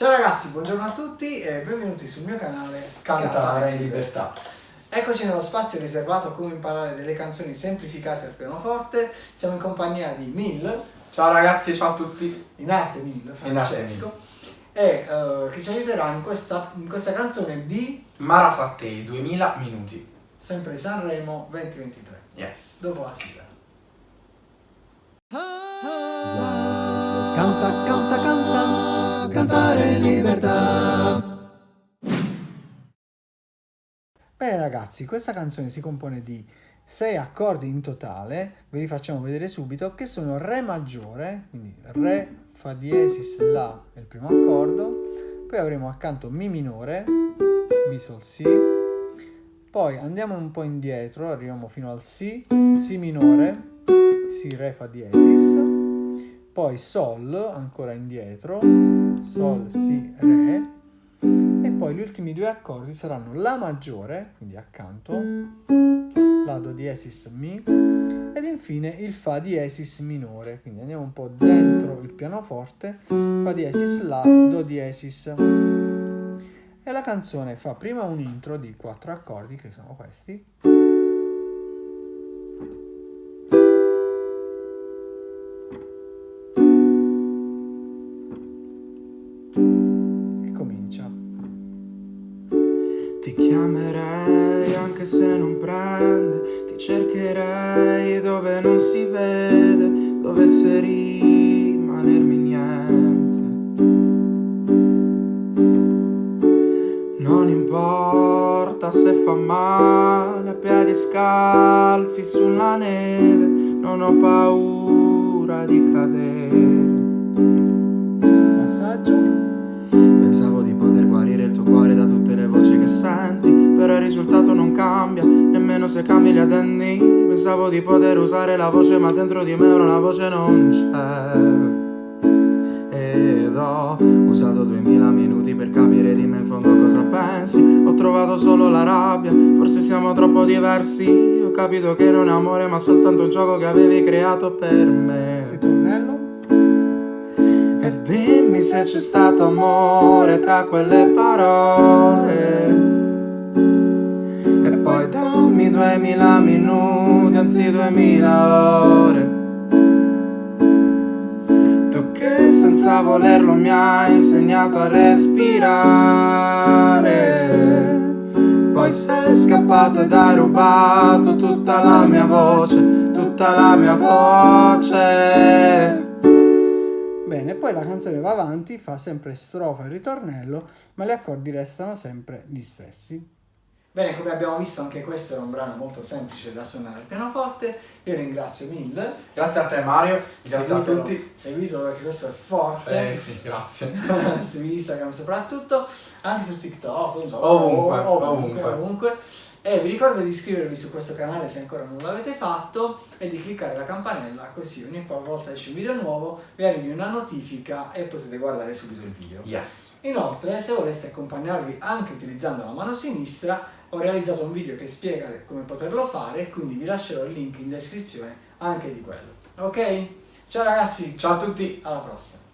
Ciao ragazzi, buongiorno a tutti e benvenuti sul mio canale Cantare in libertà. Eccoci nello spazio riservato a come imparare delle canzoni semplificate al pianoforte. Siamo in compagnia di Mil, Ciao ragazzi, ciao a tutti. in arte Mil, In arte Francesco, e eh, che ci aiuterà in questa, in questa canzone di Mara Sattei, 2000 minuti. sempre Sanremo 2023. Yes. Dopo la sigla. Canta, canta, canta, cantare in libertà. Bene ragazzi, questa canzone si compone di sei accordi in totale, ve li facciamo vedere subito, che sono Re maggiore, quindi Re, Fa diesis, La è il primo accordo, poi avremo accanto Mi minore, Mi Sol Si, poi andiamo un po' indietro, arriviamo fino al Si, Si minore, Si, Re, Fa diesis, poi Sol, ancora indietro, Sol, Si, Re, e poi gli ultimi due accordi saranno La maggiore, quindi accanto, La do diesis Mi, ed infine il Fa diesis minore, quindi andiamo un po' dentro il pianoforte, Fa diesis La, Do diesis. E la canzone fa prima un intro di quattro accordi, che sono questi, e comincia. Ti chiamerei anche se non prende, ti cercherei dove non si vede, dovesse rimanermi niente. Non importa se fa male a piedi scalzi sulla neve, non ho paura di cadere. Non cambia, nemmeno se cambi gli addendi. Pensavo di poter usare la voce ma dentro di me ora la voce non c'è. Ed ho usato duemila minuti per capire di me in fondo cosa pensi. Ho trovato solo la rabbia, forse siamo troppo diversi. Ho capito che non è amore ma soltanto un gioco che avevi creato per me. Ritornello. e dimmi se c'è stato amore tra quelle parole Poi dammi duemila minuti, anzi duemila ore. Tu che senza volerlo mi hai insegnato a respirare. Poi sei scappato ed hai rubato tutta la mia voce, tutta la mia voce. Bene, poi la canzone va avanti, fa sempre strofa e ritornello, ma gli accordi restano sempre gli stessi. Bene, come abbiamo visto anche questo era un brano molto semplice da suonare al pianoforte. Io ringrazio Mil. Grazie a te Mario, grazie a Seguitelo- tutti. Seguitelo perché questo è forte. Eh sì, grazie. su Instagram soprattutto, anche su TikTok, so, Ovunque, ovunque, ovunque. ovunque. E vi ricordo di iscrivervi su questo canale se ancora non l'avete fatto e di cliccare la campanella così ogni qualvolta esce un video nuovo vi arrivi una notifica e potete guardare subito il video. Yes. Inoltre, se voleste accompagnarvi anche utilizzando la mano sinistra, ho realizzato un video che spiega come poterlo fare, quindi vi lascerò il link in descrizione anche di quello. Ok? Ciao ragazzi, Ciao a tutti. alla prossima!